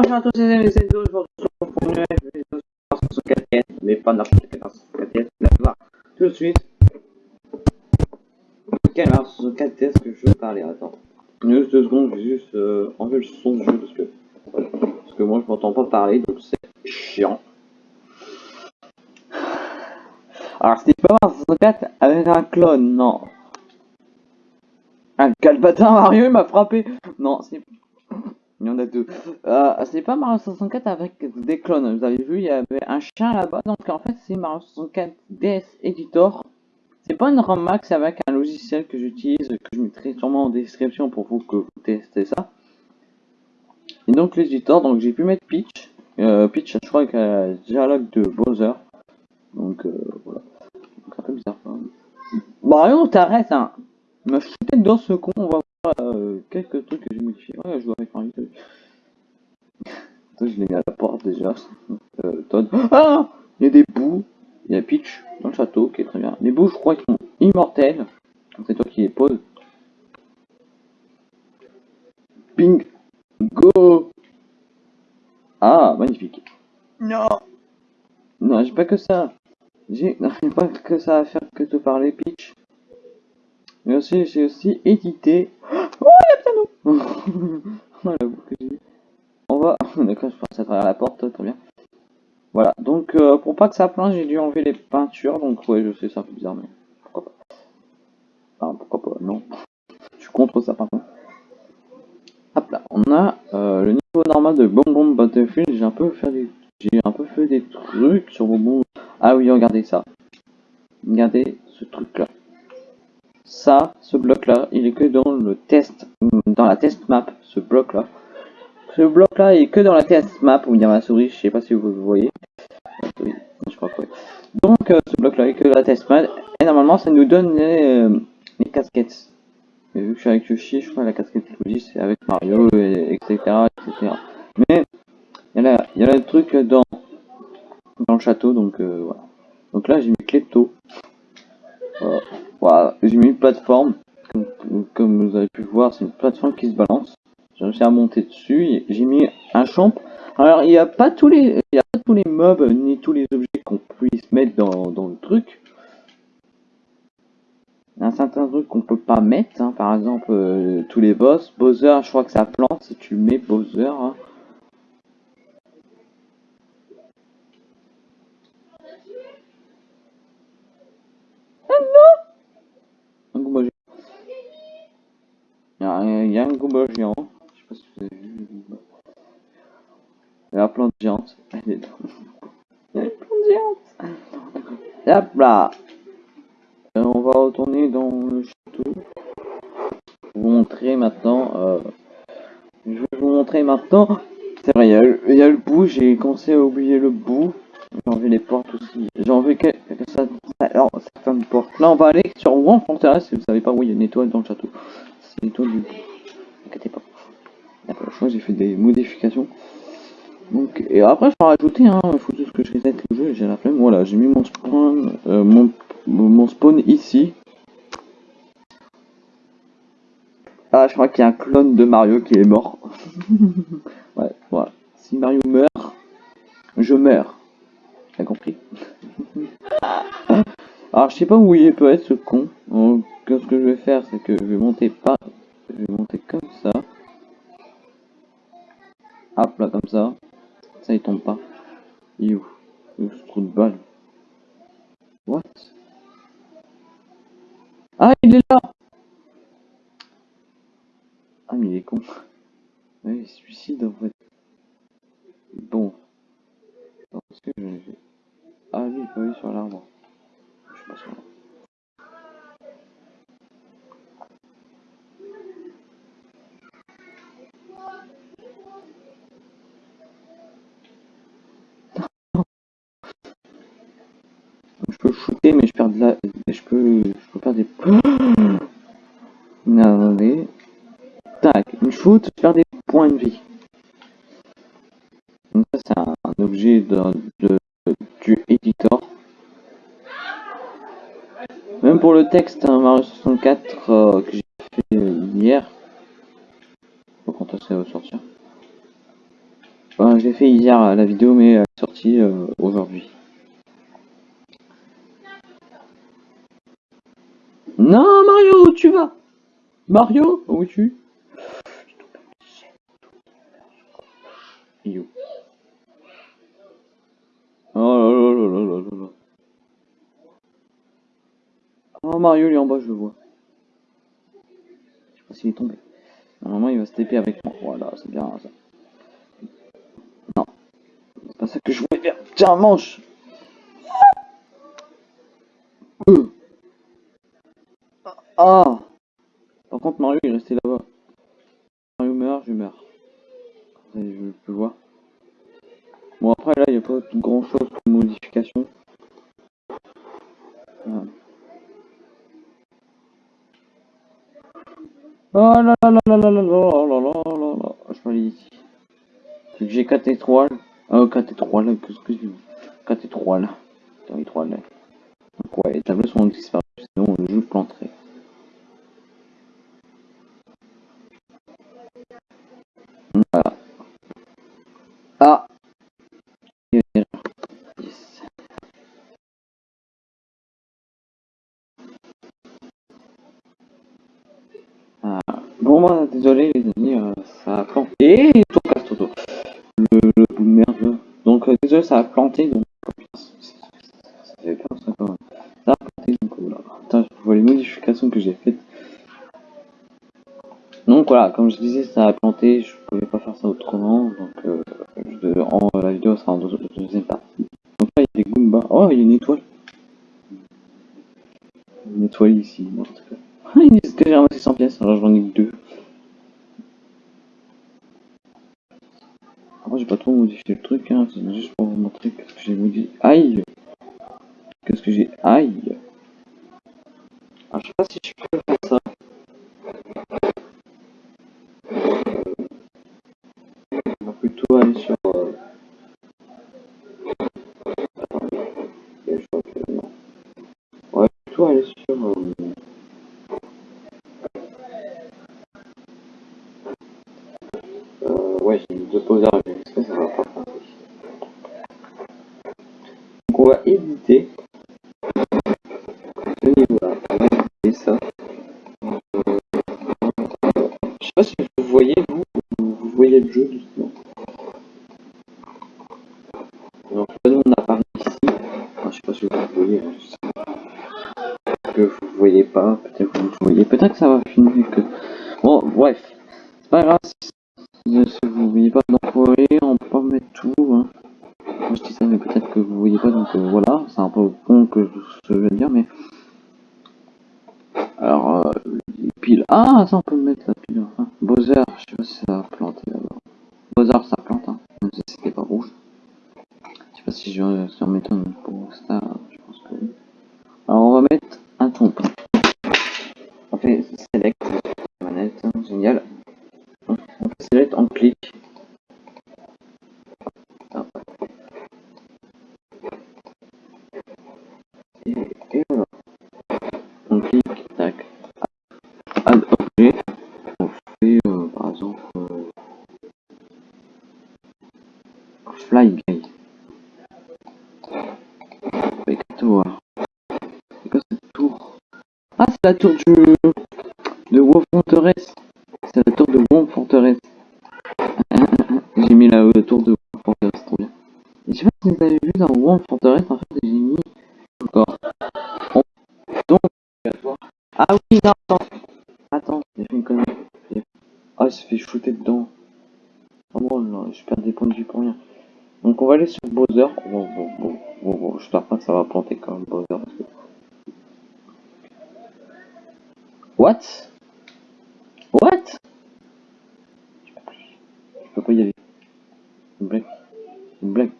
bonjour à tous les amis, je vous une vidéo sur 64 mais pas n'importe quelle 64 là, va tout de suite. Quelle 64 est-ce que je veux parler Attends, juste secondes, vais juste euh, enlever le son du jeu parce que, parce que moi je m'entends pas parler donc c'est chiant. Alors c'était pas Mario 64 avec un clone, non. Un calbatin Mario m'a frappé. Non, c'est il y en a deux. Euh, c'est pas Mario 64 avec des clones. Vous avez vu, il y avait un chien là-bas. Donc en fait, c'est Mario 64 DS Editor. C'est pas une ROM Max avec un logiciel que j'utilise, que je mettrai sûrement en description pour vous que vous testez ça. Et donc l'éditeur, donc j'ai pu mettre Peach. Euh, Peach, je crois, un dialogue de Bowser. Donc euh, voilà. C'est un peu bizarre quand même. Mario, t'arrêtes, hein. M'a foutu dans ce con, on va euh, quelques trucs que j'ai modifiés. Ouais, je joue avec Mario. je l'ai mis à la porte déjà. Euh, Todd. Ah Il y a des bouts. Il y a Peach dans le château qui est très bien. Les bouts, je crois qu'ils sont immortels. C'est toi qui les poses. Ping Go Ah, magnifique. Non Non, j'ai pas que ça. J'ai pas que ça à faire que te parler, Peach. Mais aussi, j'ai aussi édité Oh, il y a le piano On va... D'accord, je passe à travers la porte, très bien. Voilà, donc euh, pour pas que ça plante, j'ai dû enlever les peintures, donc ouais, je sais, un peu bizarre, mais pourquoi pas. Enfin, pourquoi pas, non. Je suis contre ça, par contre. Hop là, on a euh, le niveau normal de Bonbon Battlefield, j'ai un peu fait. J'ai un peu fait des trucs sur Bonbon. Ah oui, regardez ça. Regardez ce truc-là ça, ce bloc-là, il est que dans le test, dans la test map, ce bloc-là. Ce bloc-là est que dans la test map, où il y a ma souris, je sais pas si vous voyez. je crois que oui. Donc, euh, ce bloc-là est que dans la test map, et normalement, ça nous donne les, euh, casquettes. Et vu que je suis avec Yoshi, je crois que la casquette Luigi, c'est avec Mario, et, etc., etc. Mais, il y a, il y a le truc dans, dans le château, donc euh, voilà. Donc là, j'ai mis Klepto. Voilà. Voilà, j'ai mis une plateforme, comme, vous avez pu voir, c'est une plateforme qui se balance. J'ai réussi à monter dessus, j'ai mis un champ. Alors il n'y a pas tous les il y a pas tous les mobs ni tous les objets qu'on puisse mettre dans, dans, le truc. Il y a un certain truc qu'on peut pas mettre, hein. par exemple euh, tous les boss. Bowser, je crois que ça plante si tu mets Bowser. Hein. Il y a un Goomba géant. Je sais pas si vous avez vu le la plante géante. Elle est dans... Il y a une plante géante. Hop là. Et on va retourner dans le château. Vous montrer maintenant. Euh... Je vais vous montrer maintenant. C'est vrai, il y, a le, y a le bout. J'ai commencé à oublier le bout. J'ai enlevé les portes aussi. J'ai enlevé quelques, alors, certaines portes. Là, on va aller sur One Fortress. Si vous savez pas où il y a une étoile dans le château. Du inquiétez pas. J'ai fait des modifications. Donc, et après, je vais rajouter, hein, faut juste que je reset le jeu, j'ai la flemme. Voilà, j'ai mis mon spawn, euh, mon, mon spawn ici. Ah, je crois qu'il y a un clone de Mario qui est mort. ouais, voilà. Si Mario meurt, je meurs. T'as compris Alors, je sais pas où il peut être ce con. Donc, ce que je vais faire, c'est que je vais monter pas Hop là, comme ça. Ça, il tombe pas. Il est Ce trou de balle? What? Ah, il est là Ah, mais il est con. Il suicide en fait. Bon. ce que j'ai fait Ah, lui, il peut aller sur l'arbre. Je sais pas sur l'arbre. Mais je perds de la... Je peux... Je peux faire des... Tac, une shoot, je perds des points de vie. Donc ça c'est un, objet de, de, du éditeur. Même pour le texte, hein, Mario 64 euh, que j'ai fait hier. Faut quand ça va sortir. L'ai fait hier la vidéo, mais elle est sortie euh, aujourd'hui. Non, Mario, où tu vas? Mario, où tu You. Oh là là là là là là. Oh, Mario, il est en bas, je le vois. Je sais pas s'il est tombé. Normalement, il va se taper avec moi. Voilà, c'est bien ça. Non. C'est pas ça que je voulais faire. Tiens, mange euh. Ah Par contre, Mario, est resté là-bas. Mario meurt, je meurs. Je peux voir. Bon, après, là, il n'y a pas grand chose de modification. Oh là là là là là là là là là là là Je peux aller ici. Vu que j'ai 4 étoiles. Euh, 4 étoiles, qu'est-ce que j'ai 4 étoiles. 4 étoiles. Donc ouais, les tableaux sont disparus, sinon le jeu planterait. désolé les amis, euh, ça a planté. Et tout casse tout. Le, le bout de merde. Donc euh, désolé, ça a planté. Donc oh, ça fait peur ça a planté. Donc oh voilà. Attends, je vois les modifications que j'ai faites. Donc voilà, comme je disais, ça a planté. Je pouvais pas faire ça autrement. Donc euh, en, la vidéo sera en deux, deuxième partie. Donc là, il y a des Goombas. Oh, il y a une étoile. Une étoile ici, en tout cas. Ah, il dit que j'ai ramassé 100 pièces, alors j'en ai que 2. Pas trop modifié le truc, hein, c'est juste pour vous montrer qu'est-ce que j'ai modifié. Aïe Qu'est-ce que j'ai Aïe ouais, j'ai mis deux poseurs mais ça va pas passer. Donc on va éditer ce niveau-là. On va éditer ça. Je sais pas si vous voyez, vous, vous voyez le jeu doucement. Donc là, nous on apparaît ici. Je sais pas si vous voyez. Hein, que vous voyez pas, peut-être que vous voyez. Peut-être que ça va finir que. Bon, bref. C'est pas grave si vous voyez pas on peut mettre tout. Hein. Je dis ça, mais peut-être que vous voyez pas, donc euh, voilà, c'est un peu con que je veux dire, mais. Alors, piles. Ah, ça on peut On clique, tac. Add objet. On fait euh, par exemple euh, fly guy. Avec toi. C'est quoi cette tour Ah, c'est la tour du de Wolf Fortress. C'est la tour de Wolf Fortress. J'ai mis la, le tour de World Fortress, trop bien. Et je sais pas si vous avez vu dans World Fortress, en fait, oui, non, attends. J'ai fait une connerie. Ah, il s'est fait shooter dedans. Oh bon, là, je perds des points de vue pour rien. Donc, on va aller sur Bowser. Bon, bon, bon, bon, bon, pas que ça va planter quand même Bowser. What Je peux pas y aller. Une blague. Une blague.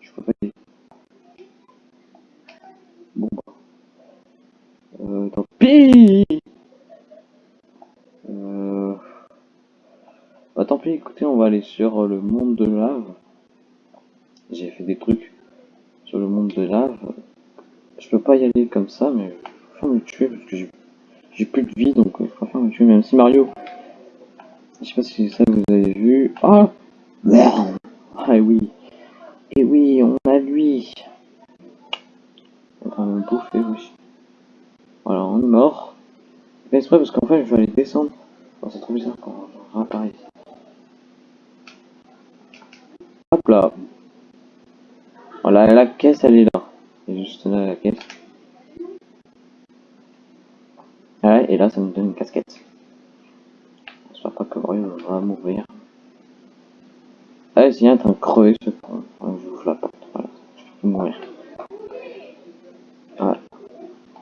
Je peux pas y aller. Bon bah. Euh, tant pis euh... Bah tant pis, écoutez, on va aller sur le monde de lave. J'ai fait des trucs sur le monde de lave. Je peux pas y aller comme ça, mais je préfère me tuer parce que j'ai plus de vie, donc je préfère me tuer, même si Mario. Je sais pas si c'est ça que vous avez vu. Ah Merde Ah oui. Et oui, on a lui. On bouffer, oui. Voilà, on est mort. C'est exprès parce qu'en fait, je vais aller descendre. Oh, c'est trop bizarre quand je réapparais. Hop là. Voilà, la caisse, elle est là. Et juste là, la caisse. Et là, ça me donne une casquette. J'espère pas que Mario va mourir. Ah, c'est un train de crever ce point. je ouvre la porte. Voilà, je peux mourir. Voilà.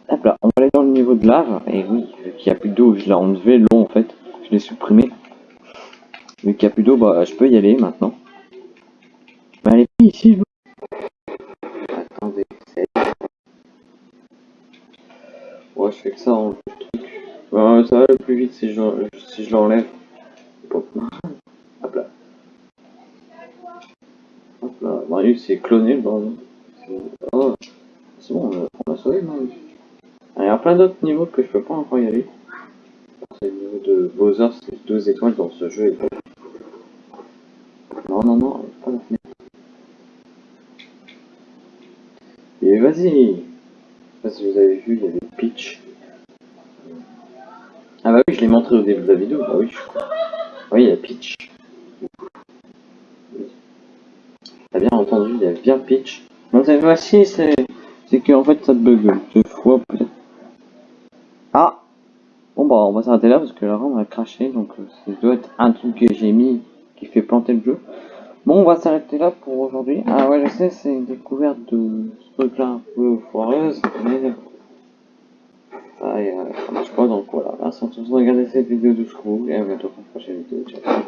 Hop là, on va aller dans le niveau de lave. Et oui, vu qu'il n'y a plus d'eau, je l'ai enlevé l'eau en fait. Je l'ai supprimé. Vu qu'il n'y a plus d'eau, bah je peux y aller maintenant. Mais allez, ici, Attendez, c'est... Je fais que ça en truc. ça va le plus vite si je, si je l'enlève. Hop là. Hop là. Marius c'est cloné le. Oh. C'est bon, on a sauvé Marius. Il y a plein d'autres niveaux que je peux pas encore y aller. C'est le niveau de Bowser, c'est deux étoiles dans ce jeu. Non, non, non, pas la. Et vas-y Je sais pas si vous avez vu, il y avait Peach. Ah bah oui, je l'ai montré au début de la vidéo, bah oui, crois. Oui, il y a Peach. T'as bien entendu, il y a bien Peach. Non, cette fois-ci, c'est... C'est qu'en fait, ça bug deux fois, peut-être. Ah Bon bah, on va s'arrêter là, parce que la RAM a craché, donc euh, ça doit être un truc que j'ai mis qui fait planter le jeu. Bon, on va s'arrêter là pour aujourd'hui. Ah ouais, je sais, c'est une découverte de ce truc-là un peu foireuse, mais ça, euh, ça marche pas, donc voilà. Merci à tous de regarder cette vidéo jusqu'au et à bientôt pour une prochaine vidéo. Ciao.